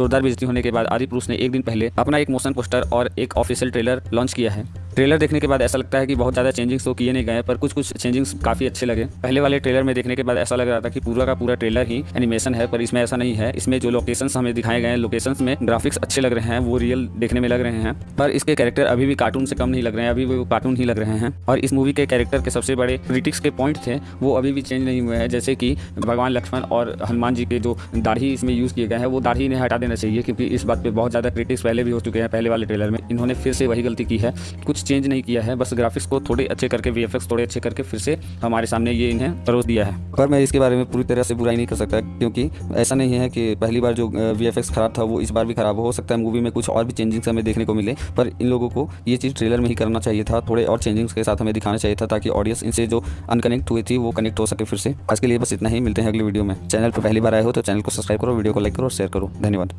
जोरदार बेइज्जती होने के बाद आदि पुरुष ने एक दिन पहले अपना एक मोशन पोस्टर और एक ऑफिशियल ट्रेलर लॉन्च किया है। ट्रेलर देखने के बाद ऐसा लगता है कि बहुत ज़्यादा चेंजिंग्स तो किए नहीं गए पर कुछ कुछ चेंजिंग्स काफ़ी अच्छे लगे पहले वाले ट्रेलर में देखने के बाद ऐसा लग रहा था कि पूरा का पूरा ट्रेलर ही एनिमेशन है, पर इसमें ऐसा नहीं है। इसमें जो लोकेशन हमें दिखाए गए लोकेशन में ग्राफिक्स अच्छे लग रहे हैं, वो रियल देखने में लग रहे हैं, पर इसके कैरेक्टर अभी भी कार्टून से कम नहीं लग रहे हैं, अभी भी वो कार्टून ही लग रहे हैं, और इस मूवी के कैरेक्टर के सबसे बड़े क्रिटिक्स के पॉइंट थे, वो अभी भी चेंज नहीं हुए हैं। जैसे कि भगवान लक्ष्मण और हनुमान जी के जो दाढ़ी इसमें यूज़ किए गए हैं, वो दाढ़ी इन्हें हटा देना चाहिए, क्योंकि इस बात पर बहुत ज़्यादा क्रिटिक्स पहले भी हो चुके हैं पहले वाले ट्रेलर में। इन्होंने फिर से वही गलती की है, कुछ चेंज नहीं किया है, बस ग्राफिक्स को थोड़े अच्छे करके वीएफएक्स थोड़े अच्छे करके फिर से हमारे सामने ये इन्हें परोस दिया है। पर मैं इसके बारे में पूरी तरह से बुराई नहीं कर सकता, क्योंकि ऐसा नहीं है कि पहली बार जो वीएफएक्स खराब था, वो इस बार भी खराब हो सकता है। मूवी में कुछ और भी चेंजिंग्स हमें देखने को मिले, पर इन लोगों को ये चीज़ ट्रेलर में ही करना चाहिए था। थोड़े और चेंजिंग्स के साथ हमें दिखाना चाहिए था, ताकि ऑडियंस इनसे जो अनकनेक्ट हुई थी, वो कनेक्ट हो सके फिर से। आज के लिए बस इतना ही, मिलते हैं अगली वीडियो में। चैनल पर पहली बार आए हो तो चैनल को सब्सक्राइब करो वीडियो को लाइक करो और शेयर करो। धन्यवाद।